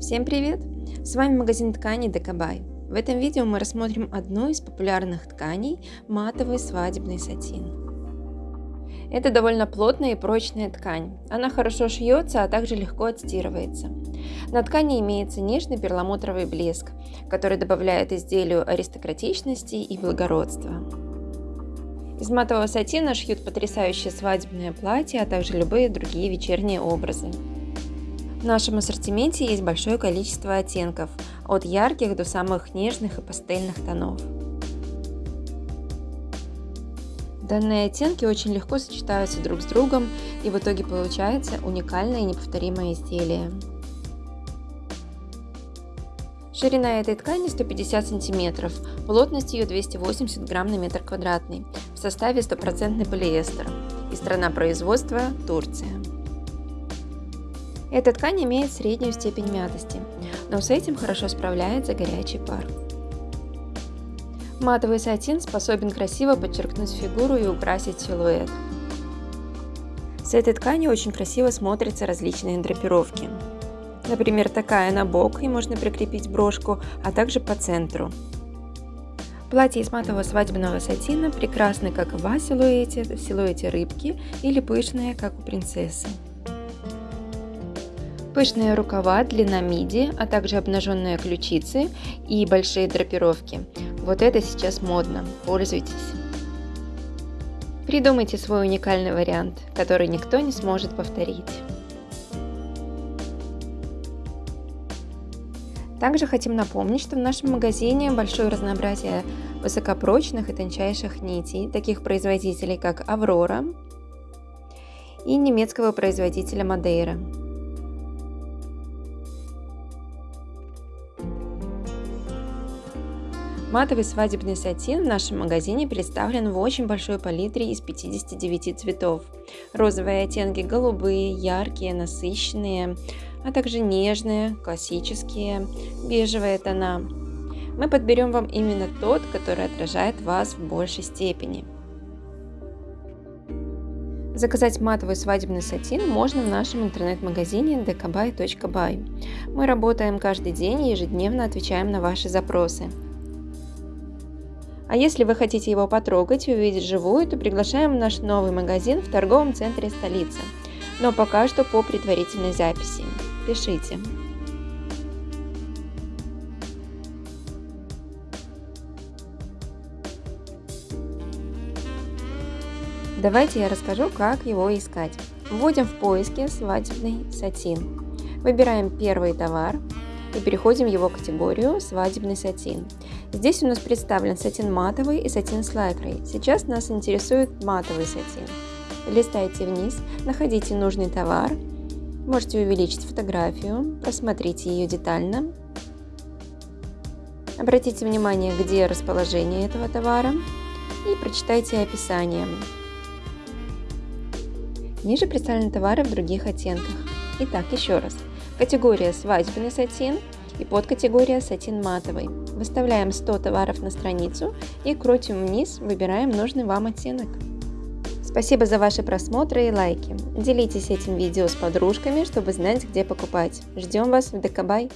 Всем привет! С вами магазин тканей Декабай. В этом видео мы рассмотрим одну из популярных тканей – матовый свадебный сатин. Это довольно плотная и прочная ткань. Она хорошо шьется, а также легко отстирывается. На ткани имеется нежный перламутровый блеск, который добавляет изделию аристократичности и благородства. Из матового сатина шьют потрясающее свадебное платье, а также любые другие вечерние образы. В нашем ассортименте есть большое количество оттенков, от ярких до самых нежных и пастельных тонов. Данные оттенки очень легко сочетаются друг с другом и в итоге получается уникальное и неповторимое изделие. Ширина этой ткани 150 см, плотность ее 280 грамм на метр квадратный, в составе стопроцентный полиэстер и страна производства – Турция. Эта ткань имеет среднюю степень мятости, но с этим хорошо справляется горячий пар. Матовый сатин способен красиво подчеркнуть фигуру и украсить силуэт. С этой тканью очень красиво смотрятся различные драпировки. Например, такая на бок, и можно прикрепить брошку, а также по центру. Платье из матового свадебного сатина прекрасны как в силуэте, в силуэте рыбки или пышные, как у принцессы. Пышные рукава, длина миди, а также обнаженные ключицы и большие драпировки. Вот это сейчас модно, пользуйтесь. Придумайте свой уникальный вариант, который никто не сможет повторить. Также хотим напомнить, что в нашем магазине большое разнообразие высокопрочных и тончайших нитей, таких производителей как Аврора и немецкого производителя Мадейра. Матовый свадебный сатин в нашем магазине представлен в очень большой палитре из 59 цветов. Розовые оттенки голубые, яркие, насыщенные, а также нежные, классические, бежевые тона. Мы подберем вам именно тот, который отражает вас в большей степени. Заказать матовый свадебный сатин можно в нашем интернет-магазине dkby.by. Мы работаем каждый день и ежедневно отвечаем на ваши запросы. А если вы хотите его потрогать и увидеть живую, то приглашаем в наш новый магазин в торговом центре столицы. Но пока что по предварительной записи. Пишите. Давайте я расскажу, как его искать. Вводим в поиске свадебный сатин. Выбираем первый товар и переходим в его категорию «Свадебный сатин». Здесь у нас представлен сатин матовый и сатин с лайкрой. Сейчас нас интересует матовый сатин. Листайте вниз, находите нужный товар, можете увеличить фотографию, просмотрите ее детально. Обратите внимание, где расположение этого товара и прочитайте описание. Ниже представлены товары в других оттенках. Итак, еще раз. Категория свадебный сатин и подкатегория сатин матовый. Выставляем 100 товаров на страницу и крутим вниз, выбираем нужный вам оттенок. Спасибо за ваши просмотры и лайки. Делитесь этим видео с подружками, чтобы знать, где покупать. Ждем вас в Декабай!